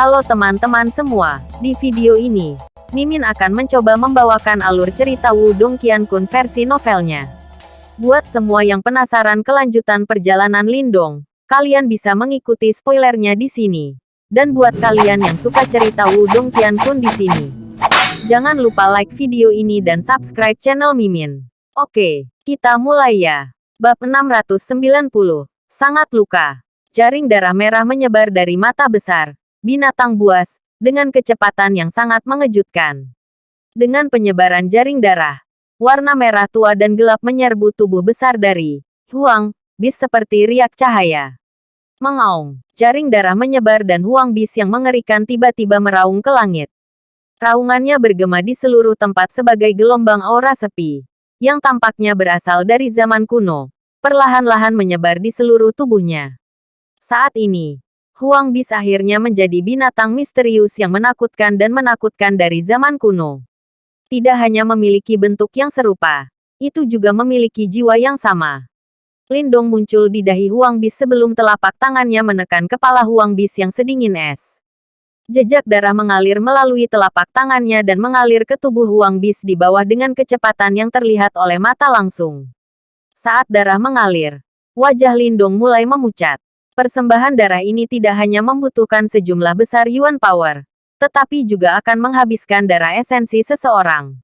Halo teman-teman semua, di video ini, Mimin akan mencoba membawakan alur cerita Wudong Qiankun versi novelnya. Buat semua yang penasaran kelanjutan perjalanan Lindong, kalian bisa mengikuti spoilernya di sini. Dan buat kalian yang suka cerita Wudong Qiankun di sini, jangan lupa like video ini dan subscribe channel Mimin. Oke, kita mulai ya. Bab 690, Sangat Luka. Jaring darah merah menyebar dari mata besar, binatang buas, dengan kecepatan yang sangat mengejutkan. Dengan penyebaran jaring darah, warna merah tua dan gelap menyerbu tubuh besar dari Huang, bis seperti riak cahaya. Mengaung, jaring darah menyebar dan Huang bis yang mengerikan tiba-tiba meraung ke langit. Raungannya bergema di seluruh tempat sebagai gelombang aura sepi, yang tampaknya berasal dari zaman kuno, perlahan-lahan menyebar di seluruh tubuhnya. Saat ini, Huang Bis akhirnya menjadi binatang misterius yang menakutkan dan menakutkan dari zaman kuno. Tidak hanya memiliki bentuk yang serupa, itu juga memiliki jiwa yang sama. Lindong muncul di dahi Huang Bis sebelum telapak tangannya menekan kepala Huang Bis yang sedingin es. Jejak darah mengalir melalui telapak tangannya dan mengalir ke tubuh Huang Bis di bawah dengan kecepatan yang terlihat oleh mata langsung. Saat darah mengalir, wajah Lindong mulai memucat. Persembahan darah ini tidak hanya membutuhkan sejumlah besar yuan power, tetapi juga akan menghabiskan darah esensi seseorang.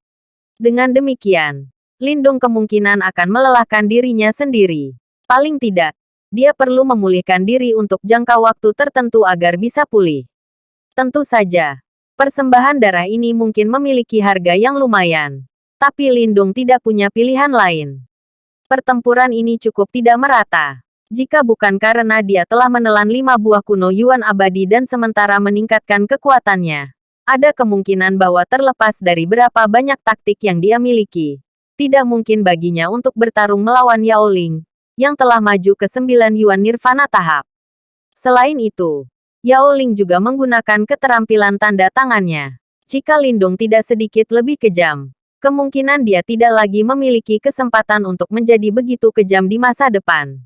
Dengan demikian, Lindung kemungkinan akan melelahkan dirinya sendiri. Paling tidak, dia perlu memulihkan diri untuk jangka waktu tertentu agar bisa pulih. Tentu saja, persembahan darah ini mungkin memiliki harga yang lumayan. Tapi Lindung tidak punya pilihan lain. Pertempuran ini cukup tidak merata. Jika bukan karena dia telah menelan lima buah kuno Yuan abadi dan sementara meningkatkan kekuatannya, ada kemungkinan bahwa terlepas dari berapa banyak taktik yang dia miliki, tidak mungkin baginya untuk bertarung melawan Yao Ling, yang telah maju ke sembilan Yuan Nirvana tahap. Selain itu, Yao Ling juga menggunakan keterampilan tanda tangannya. Jika Lindung tidak sedikit lebih kejam, kemungkinan dia tidak lagi memiliki kesempatan untuk menjadi begitu kejam di masa depan.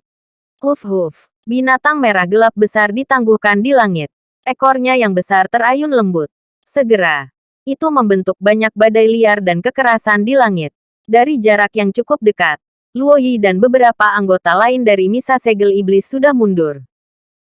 Huf-huf. Binatang merah gelap besar ditangguhkan di langit. Ekornya yang besar terayun lembut. Segera, itu membentuk banyak badai liar dan kekerasan di langit. Dari jarak yang cukup dekat, Luo Yi dan beberapa anggota lain dari Misa Segel Iblis sudah mundur.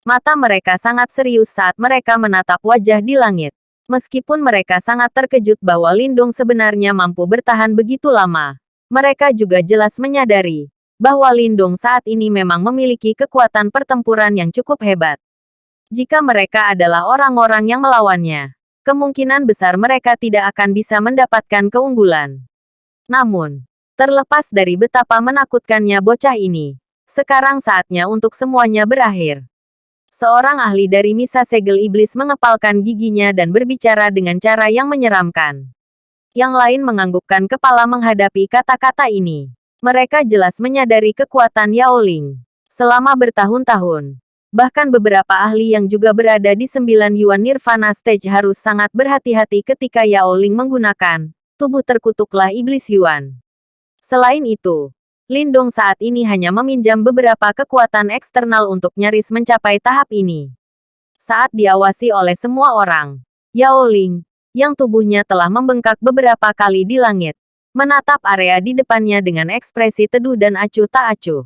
Mata mereka sangat serius saat mereka menatap wajah di langit. Meskipun mereka sangat terkejut bahwa Lindung sebenarnya mampu bertahan begitu lama, mereka juga jelas menyadari bahwa Lindung saat ini memang memiliki kekuatan pertempuran yang cukup hebat. Jika mereka adalah orang-orang yang melawannya, kemungkinan besar mereka tidak akan bisa mendapatkan keunggulan. Namun, terlepas dari betapa menakutkannya bocah ini, sekarang saatnya untuk semuanya berakhir. Seorang ahli dari Misa Segel Iblis mengepalkan giginya dan berbicara dengan cara yang menyeramkan. Yang lain menganggukkan kepala menghadapi kata-kata ini. Mereka jelas menyadari kekuatan Yao Ling. Selama bertahun-tahun, bahkan beberapa ahli yang juga berada di sembilan Yuan Nirvana Stage harus sangat berhati-hati ketika Yao Ling menggunakan tubuh terkutuklah iblis Yuan. Selain itu, Lindong saat ini hanya meminjam beberapa kekuatan eksternal untuk nyaris mencapai tahap ini. Saat diawasi oleh semua orang, Yao Ling, yang tubuhnya telah membengkak beberapa kali di langit, menatap area di depannya dengan ekspresi teduh dan acuh tak acuh.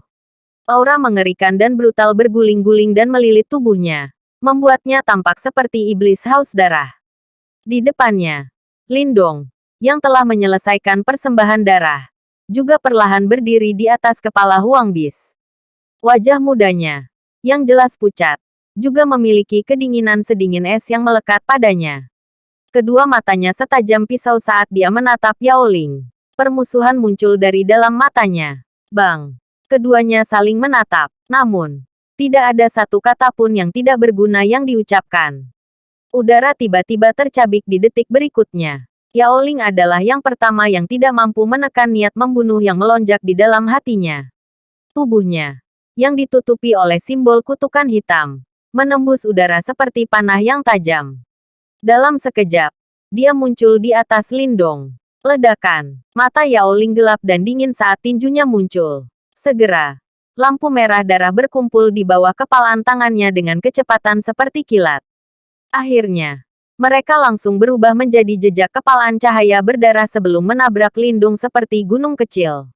Aura mengerikan dan brutal berguling-guling dan melilit tubuhnya, membuatnya tampak seperti iblis haus darah. Di depannya, Lindong, yang telah menyelesaikan persembahan darah, juga perlahan berdiri di atas kepala Huang Bis. Wajah mudanya, yang jelas pucat, juga memiliki kedinginan sedingin es yang melekat padanya. Kedua matanya setajam pisau saat dia menatap Yao Ling. Permusuhan muncul dari dalam matanya. Bang! Keduanya saling menatap. Namun, tidak ada satu kata pun yang tidak berguna yang diucapkan. Udara tiba-tiba tercabik di detik berikutnya. Yao Ling adalah yang pertama yang tidak mampu menekan niat membunuh yang melonjak di dalam hatinya. Tubuhnya, yang ditutupi oleh simbol kutukan hitam, menembus udara seperti panah yang tajam. Dalam sekejap, dia muncul di atas Lindong. Ledakan. Mata Yao Ling gelap dan dingin saat tinjunya muncul. Segera, lampu merah darah berkumpul di bawah kepalan tangannya dengan kecepatan seperti kilat. Akhirnya, mereka langsung berubah menjadi jejak kepalaan cahaya berdarah sebelum menabrak lindung seperti gunung kecil.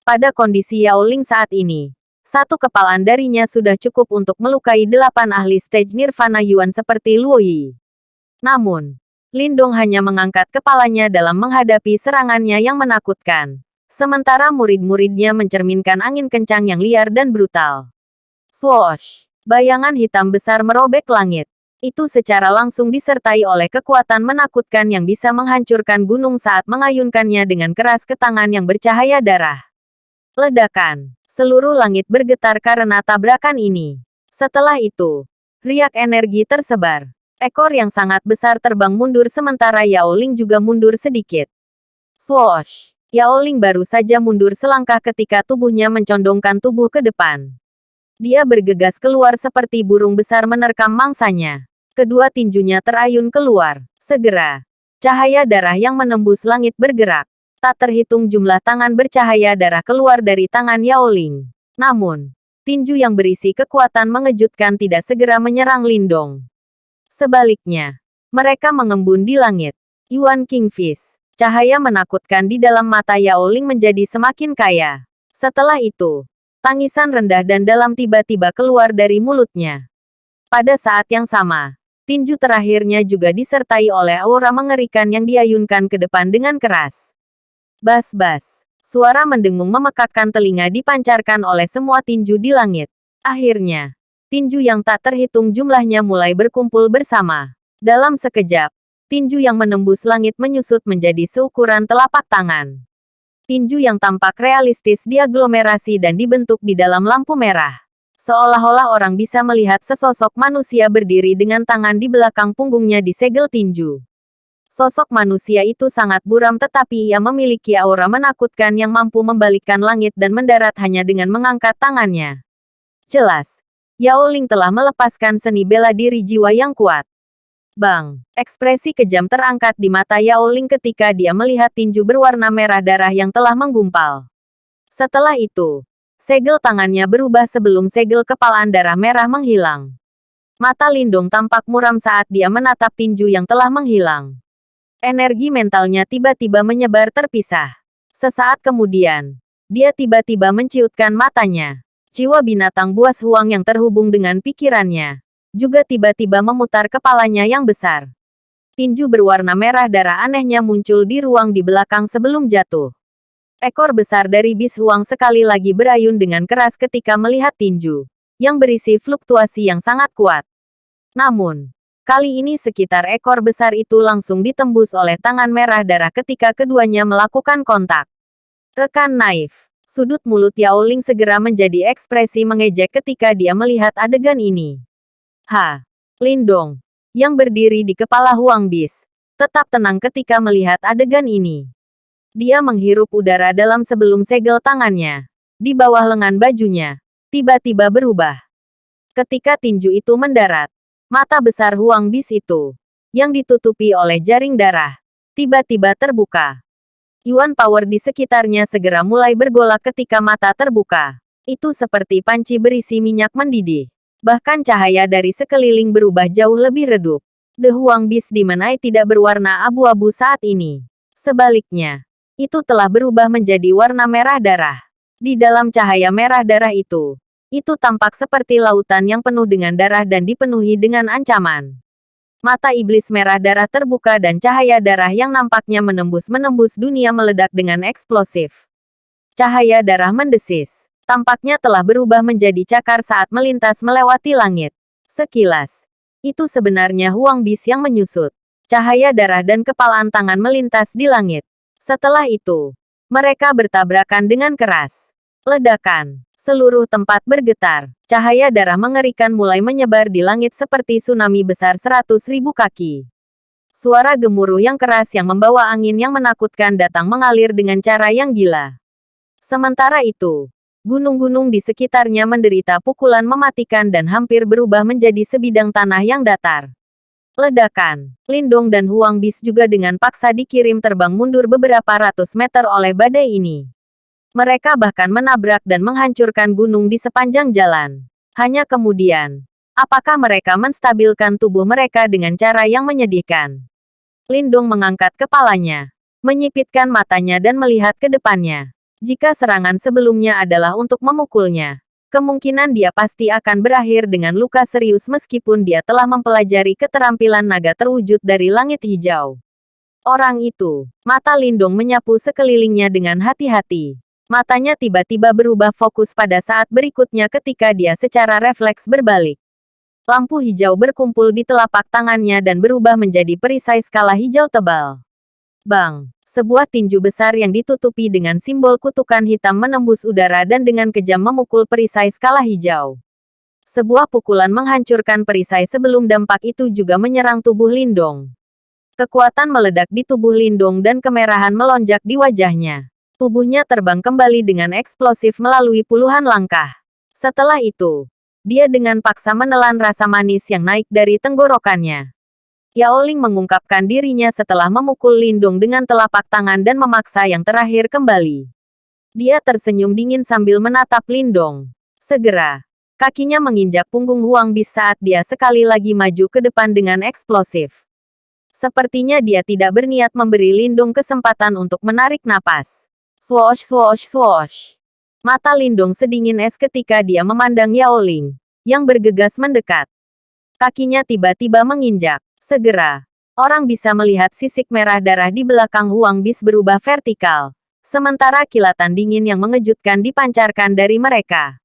Pada kondisi Yao Ling saat ini, satu kepalaan darinya sudah cukup untuk melukai delapan ahli stage Nirvana Yuan seperti Luo Yi. Namun, Lindong hanya mengangkat kepalanya dalam menghadapi serangannya yang menakutkan. Sementara murid-muridnya mencerminkan angin kencang yang liar dan brutal. Swoosh! Bayangan hitam besar merobek langit. Itu secara langsung disertai oleh kekuatan menakutkan yang bisa menghancurkan gunung saat mengayunkannya dengan keras ke tangan yang bercahaya darah. Ledakan. Seluruh langit bergetar karena tabrakan ini. Setelah itu, riak energi tersebar. Ekor yang sangat besar terbang mundur sementara Yao Ling juga mundur sedikit. Swoosh! Yao Ling baru saja mundur selangkah ketika tubuhnya mencondongkan tubuh ke depan. Dia bergegas keluar seperti burung besar menerkam mangsanya. Kedua tinjunya terayun keluar. Segera, cahaya darah yang menembus langit bergerak. Tak terhitung jumlah tangan bercahaya darah keluar dari tangan Yao Ling. Namun, tinju yang berisi kekuatan mengejutkan tidak segera menyerang Lindong. Sebaliknya, mereka mengembun di langit. Yuan Kingfish. Cahaya menakutkan di dalam mata Yao Ling menjadi semakin kaya. Setelah itu, tangisan rendah dan dalam tiba-tiba keluar dari mulutnya. Pada saat yang sama, tinju terakhirnya juga disertai oleh aura mengerikan yang diayunkan ke depan dengan keras. Bas-bas. Suara mendengung memekakkan telinga dipancarkan oleh semua tinju di langit. Akhirnya, tinju yang tak terhitung jumlahnya mulai berkumpul bersama. Dalam sekejap, tinju yang menembus langit menyusut menjadi seukuran telapak tangan. Tinju yang tampak realistis diaglomerasi dan dibentuk di dalam lampu merah. Seolah-olah orang bisa melihat sesosok manusia berdiri dengan tangan di belakang punggungnya di segel tinju. Sosok manusia itu sangat buram tetapi ia memiliki aura menakutkan yang mampu membalikkan langit dan mendarat hanya dengan mengangkat tangannya. Jelas, Yao Ling telah melepaskan seni bela diri jiwa yang kuat. Bang, ekspresi kejam terangkat di mata Yao Ling ketika dia melihat tinju berwarna merah darah yang telah menggumpal. Setelah itu, segel tangannya berubah sebelum segel kepalaan darah merah menghilang. Mata Lindong tampak muram saat dia menatap tinju yang telah menghilang. Energi mentalnya tiba-tiba menyebar terpisah. Sesaat kemudian, dia tiba-tiba menciutkan matanya. Jiwa binatang buas huang yang terhubung dengan pikirannya. Juga tiba-tiba memutar kepalanya yang besar. Tinju berwarna merah darah anehnya muncul di ruang di belakang sebelum jatuh. Ekor besar dari bis huang sekali lagi berayun dengan keras ketika melihat tinju. Yang berisi fluktuasi yang sangat kuat. Namun, kali ini sekitar ekor besar itu langsung ditembus oleh tangan merah darah ketika keduanya melakukan kontak. Rekan naif. Sudut mulut Yao Ling segera menjadi ekspresi mengejek ketika dia melihat adegan ini. Ha! Lindong, yang berdiri di kepala Huang Bis, tetap tenang ketika melihat adegan ini. Dia menghirup udara dalam sebelum segel tangannya. Di bawah lengan bajunya, tiba-tiba berubah. Ketika tinju itu mendarat, mata besar Huang Bis itu, yang ditutupi oleh jaring darah, tiba-tiba terbuka. Yuan power di sekitarnya segera mulai bergolak ketika mata terbuka. Itu seperti panci berisi minyak mendidih. Bahkan cahaya dari sekeliling berubah jauh lebih redup. The Huang Beast Eye tidak berwarna abu-abu saat ini. Sebaliknya, itu telah berubah menjadi warna merah darah. Di dalam cahaya merah darah itu, itu tampak seperti lautan yang penuh dengan darah dan dipenuhi dengan ancaman. Mata iblis merah darah terbuka dan cahaya darah yang nampaknya menembus-menembus dunia meledak dengan eksplosif. Cahaya darah mendesis. Tampaknya telah berubah menjadi cakar saat melintas melewati langit. Sekilas, itu sebenarnya Huang Bis yang menyusut. Cahaya darah dan kepalaan tangan melintas di langit. Setelah itu, mereka bertabrakan dengan keras. Ledakan. Seluruh tempat bergetar. Cahaya darah mengerikan mulai menyebar di langit seperti tsunami besar seratus ribu kaki. Suara gemuruh yang keras yang membawa angin yang menakutkan datang mengalir dengan cara yang gila. Sementara itu, gunung-gunung di sekitarnya menderita pukulan mematikan dan hampir berubah menjadi sebidang tanah yang datar. Ledakan, Lindong dan Huang Bis juga dengan paksa dikirim terbang mundur beberapa ratus meter oleh badai ini. Mereka bahkan menabrak dan menghancurkan gunung di sepanjang jalan. Hanya kemudian, Apakah mereka menstabilkan tubuh mereka dengan cara yang menyedihkan? Lindung mengangkat kepalanya, menyipitkan matanya dan melihat ke depannya. Jika serangan sebelumnya adalah untuk memukulnya, kemungkinan dia pasti akan berakhir dengan luka serius meskipun dia telah mempelajari keterampilan naga terwujud dari langit hijau. Orang itu, mata Lindung menyapu sekelilingnya dengan hati-hati. Matanya tiba-tiba berubah fokus pada saat berikutnya ketika dia secara refleks berbalik. Lampu hijau berkumpul di telapak tangannya dan berubah menjadi perisai skala hijau tebal. Bang! Sebuah tinju besar yang ditutupi dengan simbol kutukan hitam menembus udara dan dengan kejam memukul perisai skala hijau. Sebuah pukulan menghancurkan perisai sebelum dampak itu juga menyerang tubuh Lindong. Kekuatan meledak di tubuh Lindong dan kemerahan melonjak di wajahnya. Tubuhnya terbang kembali dengan eksplosif melalui puluhan langkah. Setelah itu, dia dengan paksa menelan rasa manis yang naik dari tenggorokannya. Yao Ling mengungkapkan dirinya setelah memukul Lindung dengan telapak tangan dan memaksa yang terakhir kembali. Dia tersenyum dingin sambil menatap Lindong. Segera, kakinya menginjak punggung Huang Bis saat dia sekali lagi maju ke depan dengan eksplosif. Sepertinya dia tidak berniat memberi Lindung kesempatan untuk menarik napas. Swoosh swoosh swoosh. Mata Lindung sedingin es ketika dia memandang Yao Ling, yang bergegas mendekat. Kakinya tiba-tiba menginjak. Segera, orang bisa melihat sisik merah darah di belakang Huang Bis berubah vertikal. Sementara kilatan dingin yang mengejutkan dipancarkan dari mereka.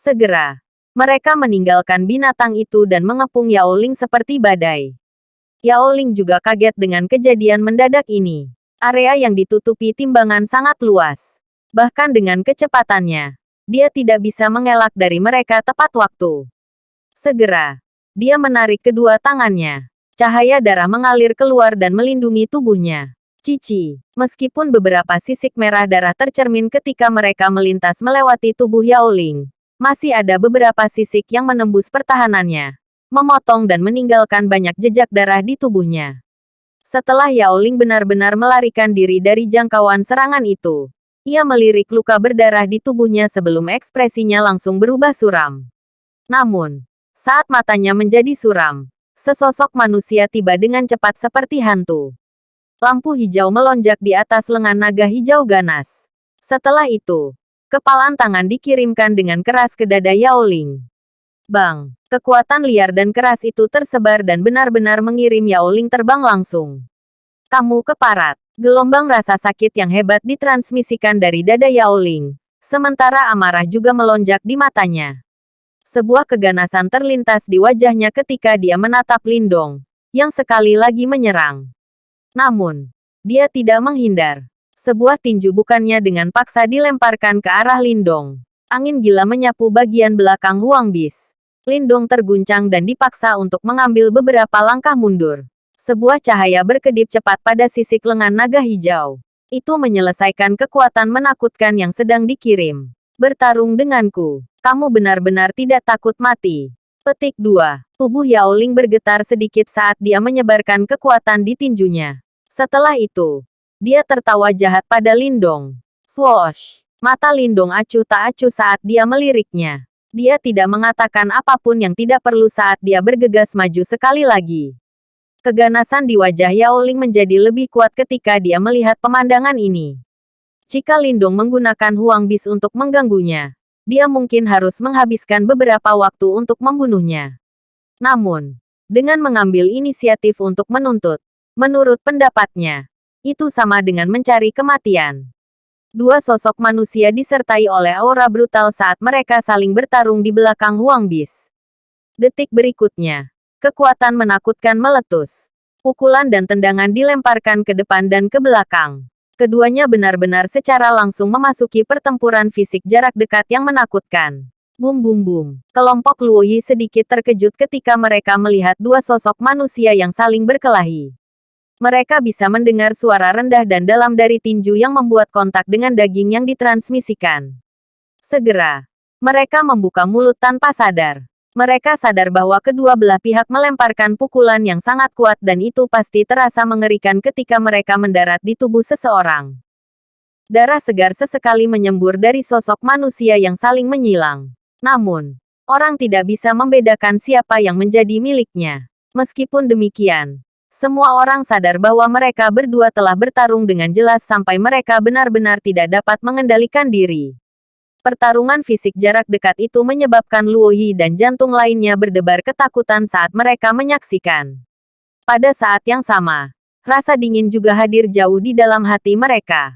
Segera, mereka meninggalkan binatang itu dan mengepung Yao Ling seperti badai. Yao Ling juga kaget dengan kejadian mendadak ini. Area yang ditutupi timbangan sangat luas. Bahkan dengan kecepatannya, dia tidak bisa mengelak dari mereka tepat waktu. Segera, dia menarik kedua tangannya. Cahaya darah mengalir keluar dan melindungi tubuhnya. Cici, meskipun beberapa sisik merah darah tercermin ketika mereka melintas melewati tubuh Yao Ling, masih ada beberapa sisik yang menembus pertahanannya, memotong dan meninggalkan banyak jejak darah di tubuhnya. Setelah Yao Ling benar-benar melarikan diri dari jangkauan serangan itu, ia melirik luka berdarah di tubuhnya sebelum ekspresinya langsung berubah suram. Namun, saat matanya menjadi suram, Sesosok manusia tiba dengan cepat seperti hantu. Lampu hijau melonjak di atas lengan naga hijau ganas. Setelah itu, kepalan tangan dikirimkan dengan keras ke dada Yao Ling. Bang! Kekuatan liar dan keras itu tersebar dan benar-benar mengirim Yao Ling terbang langsung. Kamu keparat. Gelombang rasa sakit yang hebat ditransmisikan dari dada Yao Ling. Sementara amarah juga melonjak di matanya. Sebuah keganasan terlintas di wajahnya ketika dia menatap Lindong, yang sekali lagi menyerang. Namun, dia tidak menghindar. Sebuah tinju bukannya dengan paksa dilemparkan ke arah Lindong. Angin gila menyapu bagian belakang Huang Bis. Lindong terguncang dan dipaksa untuk mengambil beberapa langkah mundur. Sebuah cahaya berkedip cepat pada sisik lengan naga hijau. Itu menyelesaikan kekuatan menakutkan yang sedang dikirim. Bertarung denganku kamu benar-benar tidak takut mati. Petik 2. Tubuh Yao Ling bergetar sedikit saat dia menyebarkan kekuatan di tinjunya. Setelah itu, dia tertawa jahat pada Lindong. Swoosh! Mata Lindong acuh tak acuh saat dia meliriknya. Dia tidak mengatakan apa pun yang tidak perlu saat dia bergegas maju sekali lagi. Keganasan di wajah Yao Ling menjadi lebih kuat ketika dia melihat pemandangan ini. Jika Lindong menggunakan Huang Bis untuk mengganggunya, dia mungkin harus menghabiskan beberapa waktu untuk membunuhnya. Namun, dengan mengambil inisiatif untuk menuntut, menurut pendapatnya, itu sama dengan mencari kematian. Dua sosok manusia disertai oleh aura brutal saat mereka saling bertarung di belakang Huang Bis. Detik berikutnya, kekuatan menakutkan meletus. Pukulan dan tendangan dilemparkan ke depan dan ke belakang. Keduanya benar-benar secara langsung memasuki pertempuran fisik jarak dekat yang menakutkan. Bum bum bum. Kelompok Luoyi sedikit terkejut ketika mereka melihat dua sosok manusia yang saling berkelahi. Mereka bisa mendengar suara rendah dan dalam dari tinju yang membuat kontak dengan daging yang ditransmisikan. Segera, mereka membuka mulut tanpa sadar. Mereka sadar bahwa kedua belah pihak melemparkan pukulan yang sangat kuat dan itu pasti terasa mengerikan ketika mereka mendarat di tubuh seseorang. Darah segar sesekali menyembur dari sosok manusia yang saling menyilang. Namun, Orang tidak bisa membedakan siapa yang menjadi miliknya. Meskipun demikian, semua orang sadar bahwa mereka berdua telah bertarung dengan jelas sampai mereka benar-benar tidak dapat mengendalikan diri. Pertarungan fisik jarak dekat itu menyebabkan Luo Yi dan jantung lainnya berdebar ketakutan saat mereka menyaksikan. Pada saat yang sama, rasa dingin juga hadir jauh di dalam hati mereka.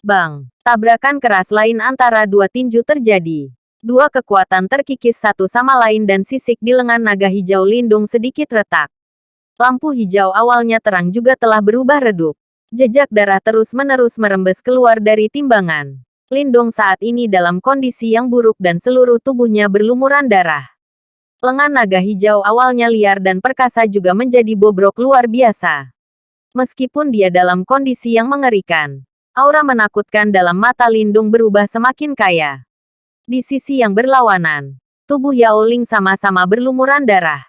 Bang, tabrakan keras lain antara dua tinju terjadi. Dua kekuatan terkikis satu sama lain dan sisik di lengan naga hijau lindung sedikit retak. Lampu hijau awalnya terang juga telah berubah redup. Jejak darah terus-menerus merembes keluar dari timbangan. Lindung saat ini dalam kondisi yang buruk dan seluruh tubuhnya berlumuran darah. Lengan naga hijau awalnya liar dan perkasa juga menjadi bobrok luar biasa. Meskipun dia dalam kondisi yang mengerikan, aura menakutkan dalam mata Lindung berubah semakin kaya. Di sisi yang berlawanan, tubuh Yao Ling sama-sama berlumuran darah.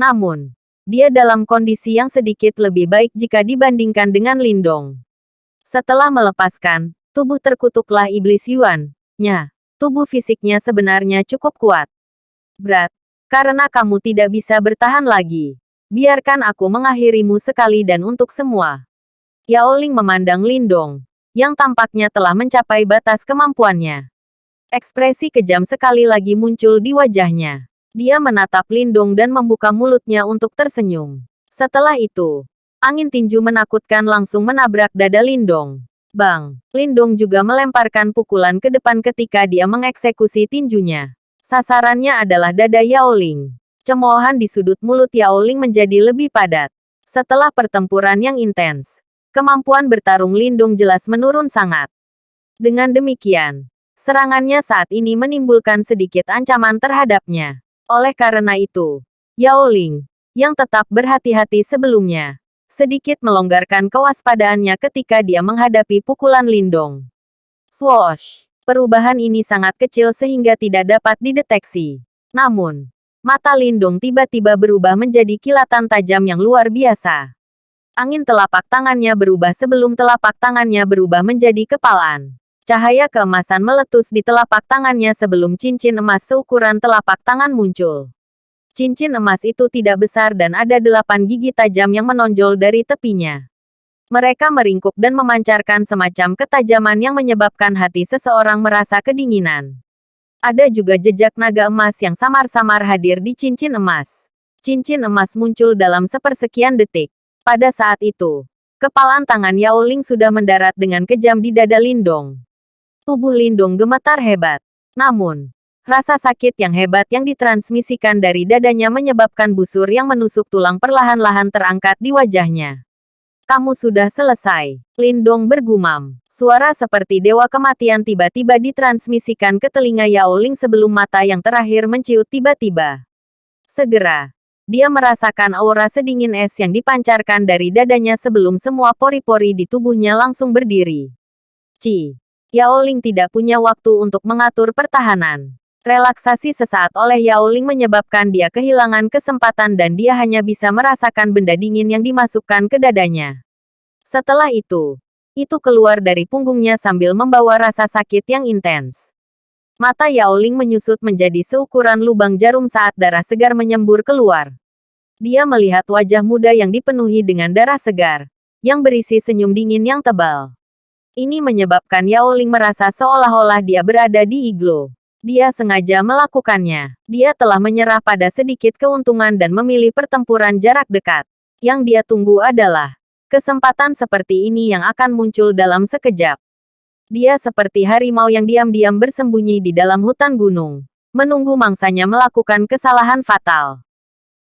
Namun, dia dalam kondisi yang sedikit lebih baik jika dibandingkan dengan Lindong. Setelah melepaskan, tubuh terkutuklah iblis Yuan. Nya, tubuh fisiknya sebenarnya cukup kuat. Berat, karena kamu tidak bisa bertahan lagi. Biarkan aku mengakhirimu sekali dan untuk semua. Yao Ling memandang Lindong, yang tampaknya telah mencapai batas kemampuannya. Ekspresi kejam sekali lagi muncul di wajahnya. Dia menatap Lindung dan membuka mulutnya untuk tersenyum. Setelah itu, angin tinju menakutkan langsung menabrak dada Lindong. Bang, Lindong juga melemparkan pukulan ke depan ketika dia mengeksekusi tinjunya. Sasarannya adalah dada Yao Ling. Cemoohan di sudut mulut Yao Ling menjadi lebih padat. Setelah pertempuran yang intens, kemampuan bertarung Lindung jelas menurun sangat. Dengan demikian, Serangannya saat ini menimbulkan sedikit ancaman terhadapnya. Oleh karena itu, Yao Ling, yang tetap berhati-hati sebelumnya, sedikit melonggarkan kewaspadaannya ketika dia menghadapi pukulan Lindong. Swoosh! Perubahan ini sangat kecil sehingga tidak dapat dideteksi. Namun, mata Lindung tiba-tiba berubah menjadi kilatan tajam yang luar biasa. Angin telapak tangannya berubah sebelum telapak tangannya berubah menjadi kepalan. Cahaya keemasan meletus di telapak tangannya sebelum cincin emas seukuran telapak tangan muncul. Cincin emas itu tidak besar dan ada delapan gigi tajam yang menonjol dari tepinya. Mereka meringkuk dan memancarkan semacam ketajaman yang menyebabkan hati seseorang merasa kedinginan. Ada juga jejak naga emas yang samar-samar hadir di cincin emas. Cincin emas muncul dalam sepersekian detik. Pada saat itu, kepalan tangan Yao Ling sudah mendarat dengan kejam di dada Lindong. Tubuh Lindung gemetar hebat. Namun, rasa sakit yang hebat yang ditransmisikan dari dadanya menyebabkan busur yang menusuk tulang perlahan-lahan terangkat di wajahnya. Kamu sudah selesai. Lindong bergumam. Suara seperti dewa kematian tiba-tiba ditransmisikan ke telinga Yao Ling sebelum mata yang terakhir menciut tiba-tiba. Segera, dia merasakan aura sedingin es yang dipancarkan dari dadanya sebelum semua pori-pori di tubuhnya langsung berdiri. Ci. Yao Ling tidak punya waktu untuk mengatur pertahanan. Relaksasi sesaat oleh Yao Ling menyebabkan dia kehilangan kesempatan dan dia hanya bisa merasakan benda dingin yang dimasukkan ke dadanya. Setelah itu, itu keluar dari punggungnya sambil membawa rasa sakit yang intens. Mata Yao Ling menyusut menjadi seukuran lubang jarum saat darah segar menyembur keluar. Dia melihat wajah muda yang dipenuhi dengan darah segar, yang berisi senyum dingin yang tebal. Ini menyebabkan Yao Ling merasa seolah-olah dia berada di iglo. Dia sengaja melakukannya. Dia telah menyerah pada sedikit keuntungan dan memilih pertempuran jarak dekat. Yang dia tunggu adalah kesempatan seperti ini yang akan muncul dalam sekejap. Dia seperti harimau yang diam-diam bersembunyi di dalam hutan gunung, menunggu mangsanya melakukan kesalahan fatal.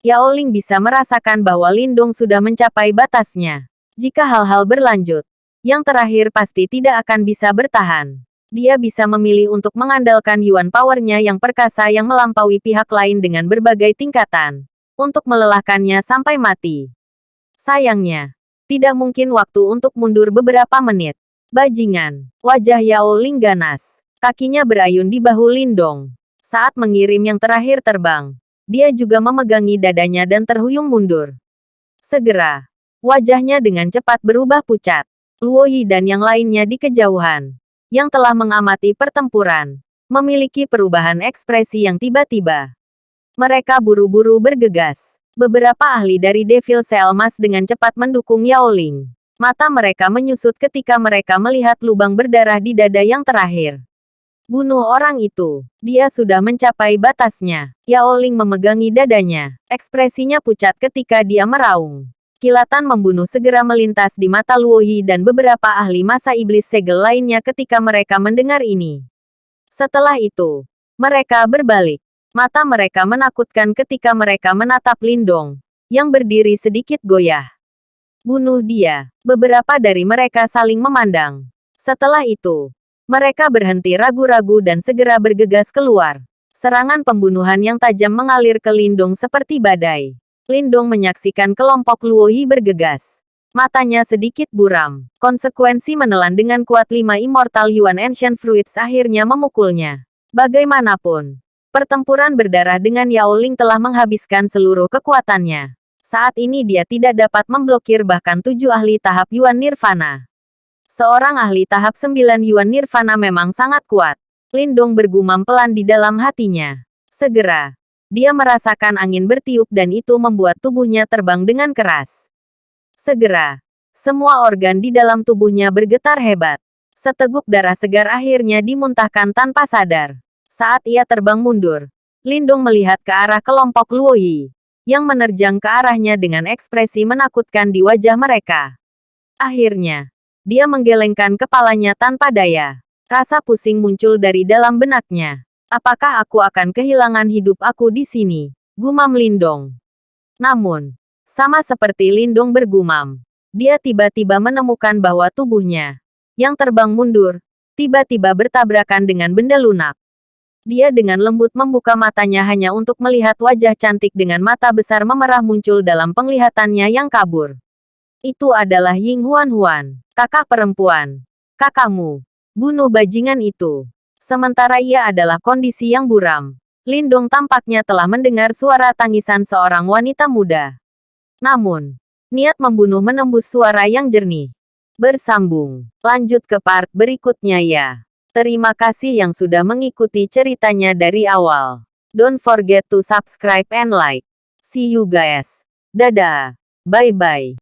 Yao Ling bisa merasakan bahwa Lindong sudah mencapai batasnya. Jika hal-hal berlanjut, yang terakhir pasti tidak akan bisa bertahan. Dia bisa memilih untuk mengandalkan Yuan powernya yang perkasa yang melampaui pihak lain dengan berbagai tingkatan. Untuk melelahkannya sampai mati. Sayangnya, tidak mungkin waktu untuk mundur beberapa menit. Bajingan, wajah Yao Ling ganas. Kakinya berayun di bahu Lindong. Saat mengirim yang terakhir terbang, dia juga memegangi dadanya dan terhuyung mundur. Segera, wajahnya dengan cepat berubah pucat. Luo Yi dan yang lainnya di kejauhan, yang telah mengamati pertempuran, memiliki perubahan ekspresi yang tiba-tiba. Mereka buru-buru bergegas. Beberapa ahli dari Devil Selmas dengan cepat mendukung Yao Ling. Mata mereka menyusut ketika mereka melihat lubang berdarah di dada yang terakhir. Bunuh orang itu. Dia sudah mencapai batasnya. Yao Ling memegangi dadanya. Ekspresinya pucat ketika dia meraung. Kilatan membunuh segera melintas di mata Luoyi dan beberapa ahli masa iblis segel lainnya ketika mereka mendengar ini. Setelah itu, mereka berbalik. Mata mereka menakutkan ketika mereka menatap Lindong, yang berdiri sedikit goyah. Bunuh dia. Beberapa dari mereka saling memandang. Setelah itu, mereka berhenti ragu-ragu dan segera bergegas keluar. Serangan pembunuhan yang tajam mengalir ke Lindong seperti badai. Lindong menyaksikan kelompok Luoyi bergegas. Matanya sedikit buram. Konsekuensi menelan dengan kuat lima Immortal Yuan Ancient Fruits akhirnya memukulnya. Bagaimanapun, pertempuran berdarah dengan Yao Ling telah menghabiskan seluruh kekuatannya. Saat ini dia tidak dapat memblokir bahkan tujuh ahli tahap Yuan Nirvana. Seorang ahli tahap sembilan Yuan Nirvana memang sangat kuat. Lindong bergumam pelan di dalam hatinya. Segera, dia merasakan angin bertiup dan itu membuat tubuhnya terbang dengan keras. Segera, semua organ di dalam tubuhnya bergetar hebat. Seteguk darah segar akhirnya dimuntahkan tanpa sadar. Saat ia terbang mundur, Lindung melihat ke arah kelompok Luoyi, yang menerjang ke arahnya dengan ekspresi menakutkan di wajah mereka. Akhirnya, dia menggelengkan kepalanya tanpa daya. Rasa pusing muncul dari dalam benaknya. Apakah aku akan kehilangan hidup aku di sini? Gumam Lindong. Namun, sama seperti Lindong bergumam, dia tiba-tiba menemukan bahwa tubuhnya, yang terbang mundur, tiba-tiba bertabrakan dengan benda lunak. Dia dengan lembut membuka matanya hanya untuk melihat wajah cantik dengan mata besar memerah muncul dalam penglihatannya yang kabur. Itu adalah Ying Huan Huan, kakak perempuan. Kakakmu, bunuh bajingan itu. Sementara ia adalah kondisi yang buram. Lindung tampaknya telah mendengar suara tangisan seorang wanita muda. Namun, niat membunuh menembus suara yang jernih. Bersambung. Lanjut ke part berikutnya ya. Terima kasih yang sudah mengikuti ceritanya dari awal. Don't forget to subscribe and like. See you guys. Dadah. Bye-bye.